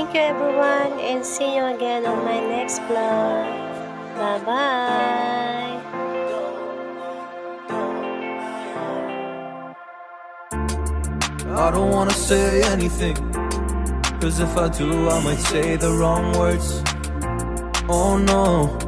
Thank you everyone and see you again on my next vlog. Bye-bye! I don't wanna say anything Cause if I do I might say the wrong words Oh no